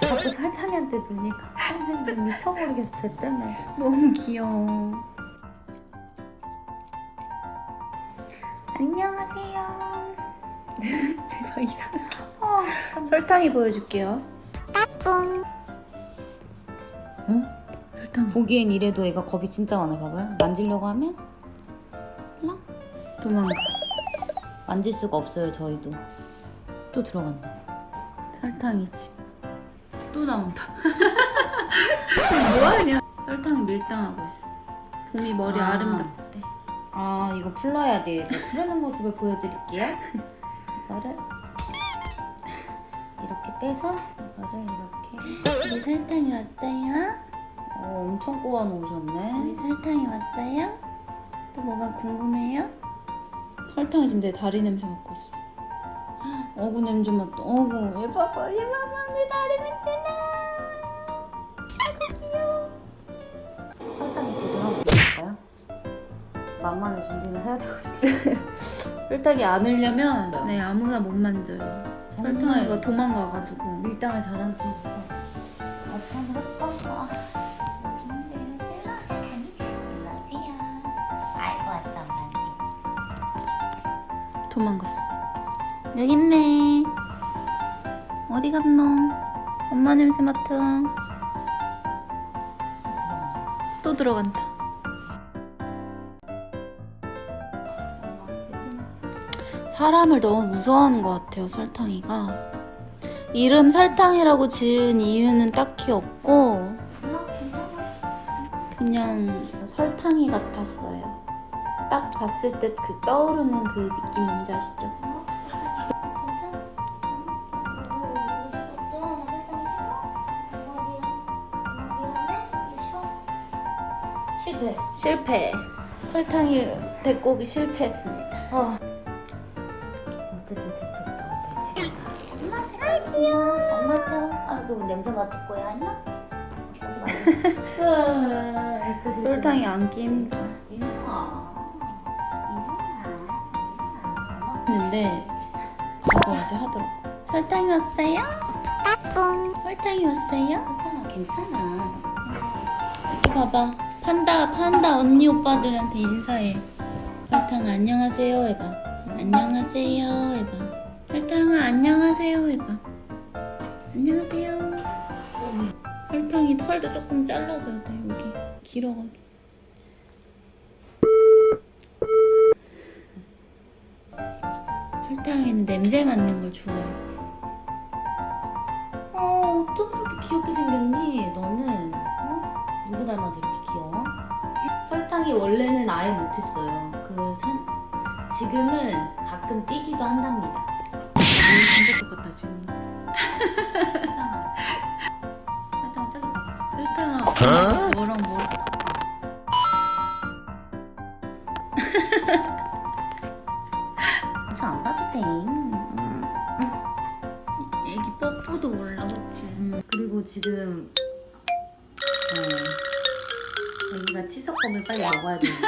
자꾸 설탕이한테 눈이 가. 선생님 미쳐버리겠어 쟤 때문에. 너무 귀여워. 안녕하세요. 제발 이상하죠. 어, 설탕이 보여줄게요. 어? 설탕. 보기엔 이래도 애가 겁이 진짜 많아 봐봐요 만지려고 하면 도망가. 만질 수가 없어요 저희도 또 들어간다 설탕이지. 또 나온다. 뭐하냐? 설탕이 밀당하고 있어. 봄이 머리 아. 아. 름답대 아 이거 풀러야 돼 이제 풀는 모습을 보여드릴게요 이거를 이렇게 빼서 이거를 이렇게 우리 설탕이 왔어요? 어, 엄청 꼬아 우리 놓으셨네 설탕이 왔어요? 또 뭐가 궁금해요? 설탕이 지금 내 다리 냄새 맡고 있어. 어구 냄새 맡다. 어구 얘 봐봐 얘 봐봐 내 다리 맡대나. 설탕이 지금 한번 보여줄까요? 만만의 준비는 해야 되거든요 설탕이 안 흘려면 네 아무나 못 만져요. 설탕이가 도망가가지고. 밀당을 잘하는 친구라서 아, 참 예뻐서 도망갔어. 여기 있네. 어디 갔노? 엄마 냄새 맡아. 또 들어간다. 사람을 너무 무서워하는 것 같아요, 설탕이가. 이름 설탕이라고 지은 이유는 딱히 없고, 그냥 설탕이 같았어요. 딱 봤을 때 그 떠오르는 그 느낌 뭔지 아시죠? 실패 실패. 설탕이 오기 실패했습니다. 어. 어쨌든 챕터가 나왔다 지금 엄마 색깔 귀여워 엄마 표 아이고 냄새 맡을 거야 안나? 설탕이 안기 힘들어. 했는데 가서 이제 하더라고. 설탕이 왔어요? 따뚱. 설탕이 왔어요? 괜찮아 괜찮아 여기 봐봐. 판다 판다 언니 오빠들한테 인사해. 설탕 안녕하세요 해봐. 안녕하세요 해봐. 설탕아 안녕하세요 해봐. 안녕하세요. 설탕이 털도 조금 잘라줘야 돼 여기 길어가지고. 설탕이는 냄새 맡는 걸 좋아해. 어 어쩜 그렇게 귀엽게 생겼니 너는 어? 누구 닮아서 이렇게 귀여워? 설탕이 원래는 아예 못했어요 그 선, 지금은 가끔 뛰기도 한답니다 눈 진짜 똑같다 지금. 설탕아 설탕아 저기 봐봐 설탕아 뭐랑 뭐랑 저안 봐도 돼 애기 뽀뽀도 몰라 그치? 음, 그리고 지금 어, 여기가 치석검을 빨리 먹어야 되는데